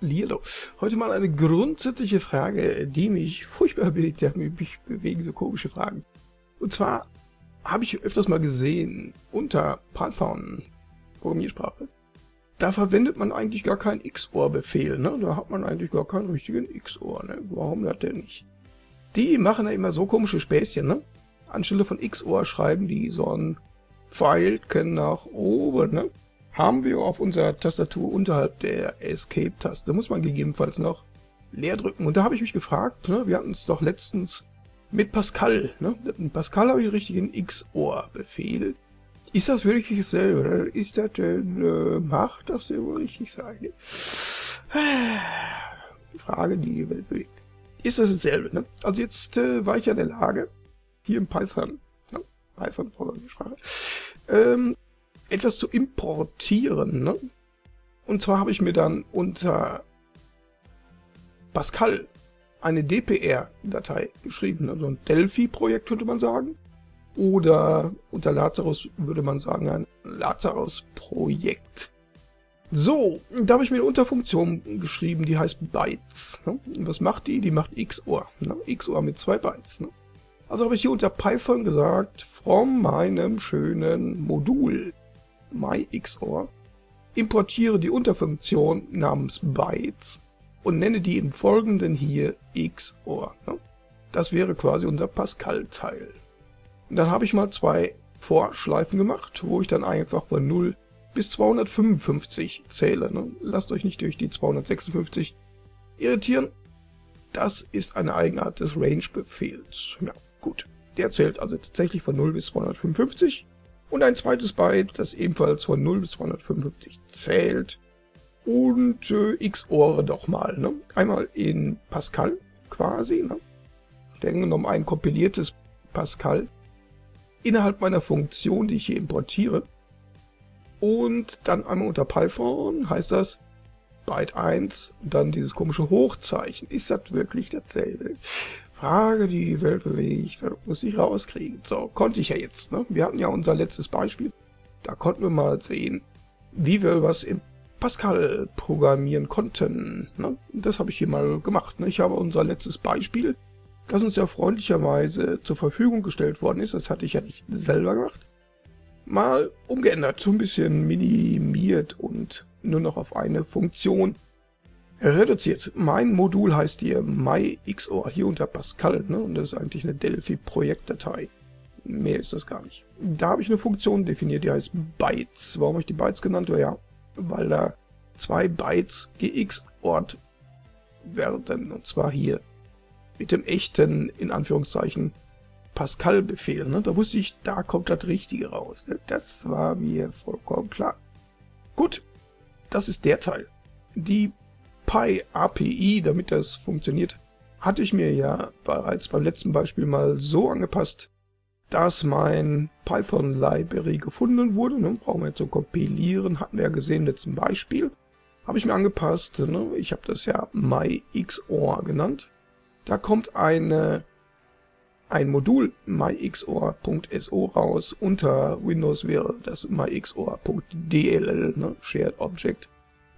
Lilo. Heute mal eine grundsätzliche Frage, die mich furchtbar bewegt. Ja, mich bewegen so komische Fragen. Und zwar habe ich öfters mal gesehen, unter Python, Programmiersprache, da verwendet man eigentlich gar keinen XOR-Befehl. Ne? Da hat man eigentlich gar keinen richtigen XOR. Ne? Warum das denn nicht? Die machen ja immer so komische Späßchen. Ne? Anstelle von XOR schreiben die so ein Pfeilchen nach oben. Ne? Haben wir auf unserer Tastatur unterhalb der Escape-Taste. muss man gegebenenfalls noch leer drücken. Und da habe ich mich gefragt, ne, wir hatten es doch letztens mit Pascal. Ne? Mit Pascal habe ich einen richtigen XOR-Befehl. Ist das wirklich dasselbe? Oder ist das denn, äh, macht das denn wohl richtig sein? Frage, die die Welt bewegt. Ist das dasselbe? Ne? Also jetzt äh, war ich ja in der Lage, hier im Python, ne? Python-Programmiersprache, ähm, etwas zu importieren. Ne? Und zwar habe ich mir dann unter Pascal eine DPR-Datei geschrieben, also ein Delphi-Projekt könnte man sagen. Oder unter Lazarus würde man sagen ein Lazarus-Projekt. So, da habe ich mir eine Unterfunktion geschrieben, die heißt Bytes. Ne? Was macht die? Die macht XOR. Ne? XOR mit zwei Bytes. Also habe ich hier unter Python gesagt, von meinem schönen Modul myXOR, importiere die Unterfunktion namens bytes und nenne die im Folgenden hier XOR. Ne? Das wäre quasi unser Pascal-Teil. Dann habe ich mal zwei Vorschleifen gemacht, wo ich dann einfach von 0 bis 255 zähle. Ne? Lasst euch nicht durch die 256 irritieren. Das ist eine Eigenart des Range-Befehls. Ja, gut. Der zählt also tatsächlich von 0 bis 255 und ein zweites Byte, das ebenfalls von 0 bis 255 zählt. Und äh, XOR doch mal. Ne? Einmal in Pascal quasi. Ne? Streng genommen ein kompiliertes Pascal innerhalb meiner Funktion, die ich hier importiere. Und dann einmal unter Python heißt das Byte 1, dann dieses komische Hochzeichen. Ist das wirklich dasselbe? Frage, die die Welt bewegt, muss ich rauskriegen. So, konnte ich ja jetzt. Ne? Wir hatten ja unser letztes Beispiel. Da konnten wir mal sehen, wie wir was im Pascal programmieren konnten. Ne? Das habe ich hier mal gemacht. Ne? Ich habe unser letztes Beispiel, das uns ja freundlicherweise zur Verfügung gestellt worden ist, das hatte ich ja nicht selber gemacht, mal umgeändert, so ein bisschen minimiert und nur noch auf eine Funktion reduziert. Mein Modul heißt hier myXOR, hier unter Pascal, ne? und das ist eigentlich eine Delphi-Projektdatei. Mehr ist das gar nicht. Da habe ich eine Funktion definiert, die heißt Bytes. Warum habe ich die Bytes genannt? Ja, weil da zwei Bytes gexort werden, und zwar hier mit dem echten, in Anführungszeichen, Pascal-Befehl. Ne? Da wusste ich, da kommt das Richtige raus. Ne? Das war mir vollkommen klar. Gut, das ist der Teil. Die Py-API, damit das funktioniert, hatte ich mir ja bereits beim letzten Beispiel mal so angepasst, dass mein Python-Library gefunden wurde. Ne? Brauchen wir jetzt so kompilieren, hatten wir ja gesehen im letzten Beispiel. Habe ich mir angepasst, ne? ich habe das ja myXOR genannt. Da kommt eine, ein Modul myxor.so raus. Unter Windows wäre das myxor.dll, ne? Shared Object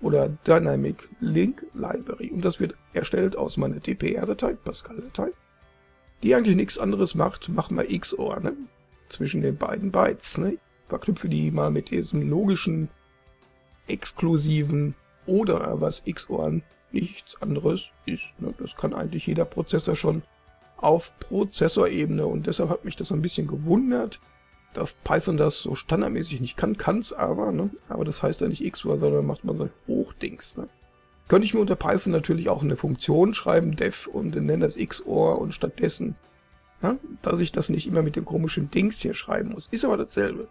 oder Dynamic Link Library und das wird erstellt aus meiner DPR-Datei, Pascal-Datei, die eigentlich nichts anderes macht, machen wir XOR, ne? zwischen den beiden Bytes. Ne? Verknüpfe die mal mit diesem logischen, exklusiven oder was XOR nichts anderes ist. Ne? Das kann eigentlich jeder Prozessor schon auf Prozessorebene und deshalb hat mich das ein bisschen gewundert, dass Python das so standardmäßig nicht kann, kann es aber, ne? aber das heißt ja nicht XOR, sondern macht man so Hochdings. Ne? Könnte ich mir unter Python natürlich auch eine Funktion schreiben, def, und nenne das XOR und stattdessen, ne? dass ich das nicht immer mit dem komischen Dings hier schreiben muss. Ist aber dasselbe.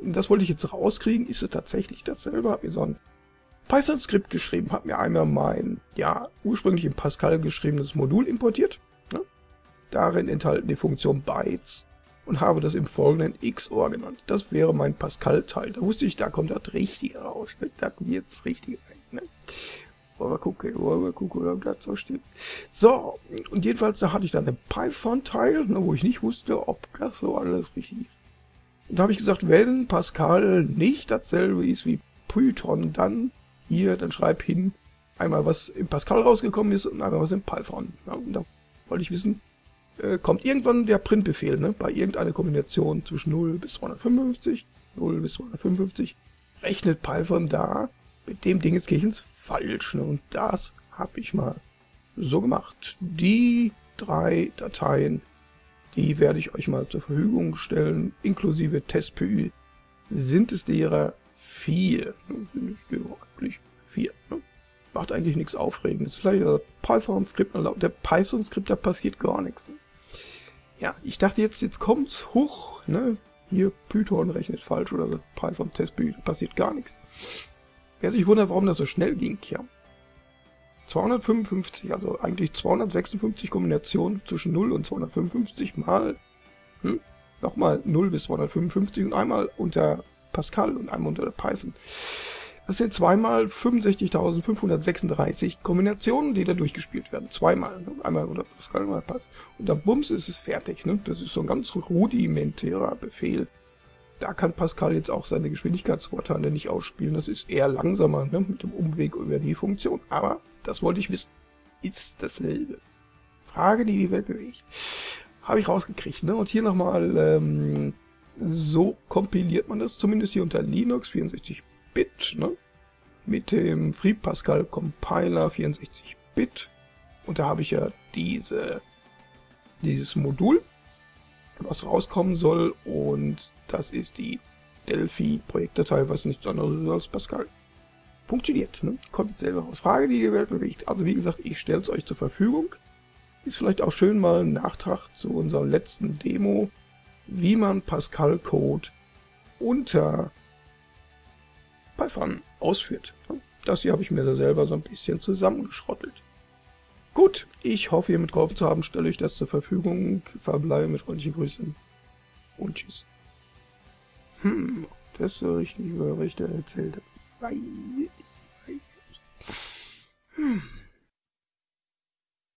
Das wollte ich jetzt rauskriegen, ist es tatsächlich dasselbe? Hab mir so ein Python-Skript geschrieben, habe mir einmal mein, ja, ursprünglich in Pascal geschriebenes Modul importiert. Ne? Darin enthalten die Funktion bytes und habe das im Folgenden XOR genannt. Das wäre mein Pascal-Teil. Da wusste ich, da kommt das Richtige raus. Ne? Da wird's richtig sein. Ne? Wollen wir gucken, wollen wir gucken, ob das so stimmt. So, und jedenfalls, da hatte ich dann einen Python-Teil, ne, wo ich nicht wusste, ob das so alles richtig ist. Und da habe ich gesagt, wenn Pascal nicht dasselbe ist wie Python, dann hier, dann schreib hin Einmal was im Pascal rausgekommen ist und einmal was im Python. Ja, und da wollte ich wissen, äh, kommt irgendwann der Printbefehl, ne, bei irgendeiner Kombination zwischen 0 bis 255, 0 bis 255, rechnet Python da mit dem Dingenskirchens falsch. Ne, und das habe ich mal so gemacht. Die drei Dateien, die werde ich euch mal zur Verfügung stellen, inklusive TestPY, sind es derer vier. Ne, sind es derer eigentlich vier. Ne? Macht eigentlich nichts Aufregendes. Vielleicht der Python-Skript, der Python-Skript, da passiert gar nichts. Ja, ich dachte jetzt, jetzt kommt's hoch, ne? Hier Python rechnet falsch oder Python Testbü, da passiert gar nichts. Wer sich wundert, warum das so schnell ging, ja. 255, also eigentlich 256 Kombinationen zwischen 0 und 255 mal, hm, nochmal 0 bis 255 und einmal unter Pascal und einmal unter Python. Das sind zweimal 65.536 Kombinationen, die da durchgespielt werden. Zweimal. Ne? Einmal oder Pascal, einmal Pass. Und dann bums ist es fertig. Ne? Das ist so ein ganz rudimentärer Befehl. Da kann Pascal jetzt auch seine Geschwindigkeitsvorteile nicht ausspielen. Das ist eher langsamer ne? mit dem Umweg über die Funktion. Aber das wollte ich wissen. Ist dasselbe. Frage, die die Welt bewegt. Habe ich rausgekriegt. Ne? Und hier nochmal, ähm, so kompiliert man das, zumindest hier unter Linux 64 Bit, ne? Mit dem FreePascal Compiler 64-Bit. Und da habe ich ja diese, dieses Modul, was rauskommen soll. Und das ist die Delphi-Projektdatei, was nichts anderes ist als Pascal. Funktioniert, ne? Kommt jetzt selber raus. Frage, die die Welt bewegt. Also wie gesagt, ich stelle es euch zur Verfügung. Ist vielleicht auch schön mal ein Nachtrag zu unserer letzten Demo, wie man Pascal-Code unter Python ausführt. Das hier habe ich mir da selber so ein bisschen zusammengeschrottelt. Gut, ich hoffe, ihr mitgeholfen zu haben, stelle euch das zur Verfügung, verbleibe mit freundlichen Grüßen und tschüss. Hm, ob das so richtig über Richter erzählt habe, ich weiß, ich weiß nicht. Hm.